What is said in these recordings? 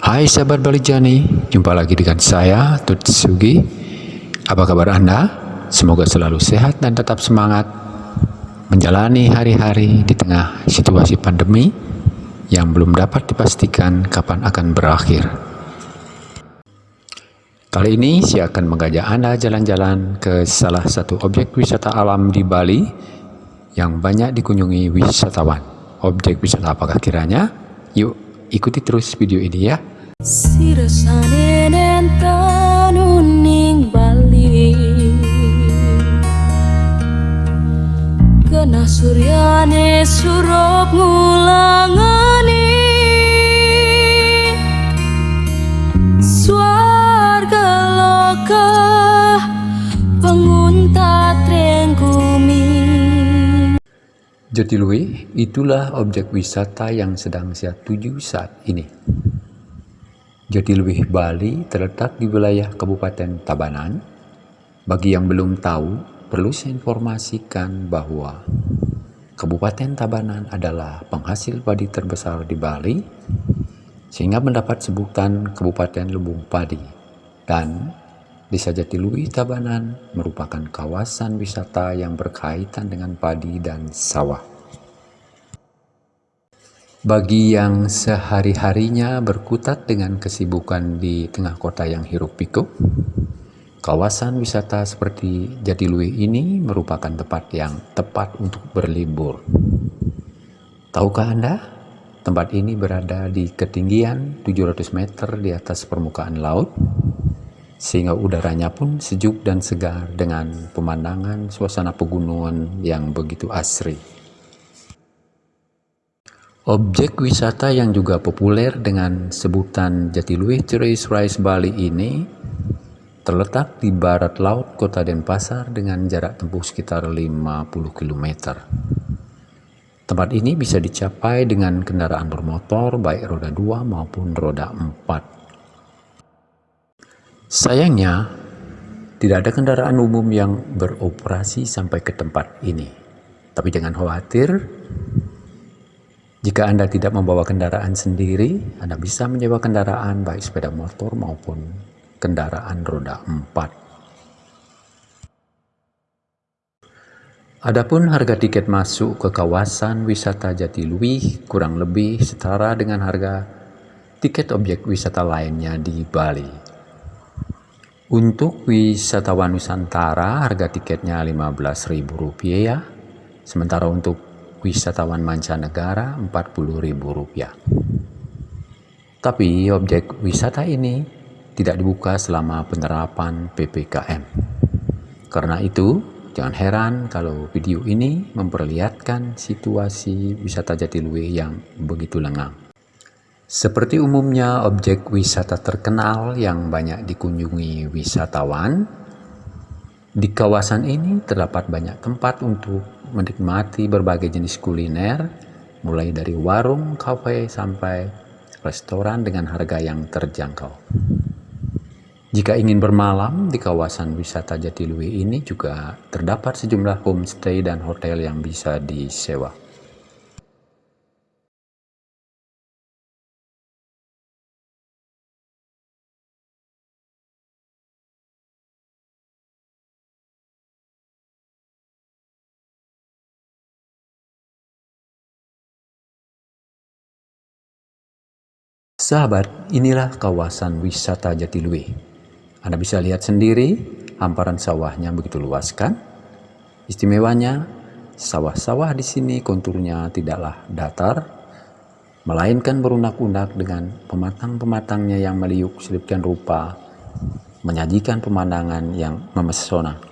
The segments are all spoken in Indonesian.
Hai sahabat Balijani, jumpa lagi dengan saya Tutsugi. Apa kabar Anda? Semoga selalu sehat dan tetap semangat menjalani hari-hari di tengah situasi pandemi yang belum dapat dipastikan kapan akan berakhir. Kali ini saya akan mengajak Anda jalan-jalan ke salah satu objek wisata alam di Bali yang banyak dikunjungi wisatawan. Objek wisata apakah kiranya? Yuk ikuti terus video ini ya. Sirasane nentanuning Bali Kena suryane surup Jatiluwe itulah objek wisata yang sedang saya tuju saat ini. Jatiluwe Bali terletak di wilayah Kabupaten Tabanan. Bagi yang belum tahu, perlu saya informasikan bahwa Kabupaten Tabanan adalah penghasil padi terbesar di Bali, sehingga mendapat sebutan Kabupaten Lumbung Padi. Dan Desa Jatiluwi Tabanan merupakan kawasan wisata yang berkaitan dengan padi dan sawah. Bagi yang sehari-harinya berkutat dengan kesibukan di tengah kota yang hiruk pikuk, kawasan wisata seperti Jatiluwe ini merupakan tempat yang tepat untuk berlibur. Tahukah Anda, tempat ini berada di ketinggian 700 meter di atas permukaan laut, sehingga udaranya pun sejuk dan segar dengan pemandangan suasana pegunungan yang begitu asri. Objek wisata yang juga populer dengan sebutan Jatiluwe Ceres Rice Bali ini terletak di barat laut kota Denpasar dengan jarak tempuh sekitar 50 km. Tempat ini bisa dicapai dengan kendaraan bermotor baik roda 2 maupun roda 4. Sayangnya, tidak ada kendaraan umum yang beroperasi sampai ke tempat ini. Tapi jangan khawatir, jika Anda tidak membawa kendaraan sendiri, Anda bisa menyewa kendaraan baik sepeda motor maupun kendaraan roda 4. Adapun harga tiket masuk ke kawasan wisata Jatiluwih kurang lebih setara dengan harga tiket objek wisata lainnya di Bali. Untuk wisatawan Nusantara harga tiketnya Rp15.000 ya. Sementara untuk wisatawan mancanegara Rp40.000. Tapi objek wisata ini tidak dibuka selama penerapan PPKM. Karena itu, jangan heran kalau video ini memperlihatkan situasi wisata Jatiluwe yang begitu lengang. Seperti umumnya objek wisata terkenal yang banyak dikunjungi wisatawan, di kawasan ini terdapat banyak tempat untuk menikmati berbagai jenis kuliner, mulai dari warung, kafe, sampai restoran dengan harga yang terjangkau. Jika ingin bermalam di kawasan wisata Jatiluwe ini juga terdapat sejumlah homestay dan hotel yang bisa disewa. Sahabat, inilah kawasan wisata Jatiluwe. Anda bisa lihat sendiri, hamparan sawahnya begitu luas kan? Istimewanya, sawah-sawah di sini konturnya tidaklah datar, melainkan berunak-unak dengan pematang-pematangnya yang meliuk selipkan rupa, menyajikan pemandangan yang memesona.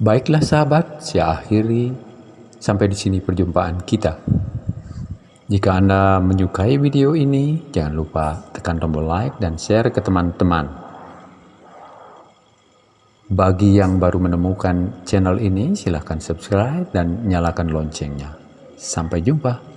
Baiklah sahabat, saya akhiri sampai di sini perjumpaan kita. Jika Anda menyukai video ini, jangan lupa tekan tombol like dan share ke teman-teman. Bagi yang baru menemukan channel ini, silahkan subscribe dan nyalakan loncengnya. Sampai jumpa.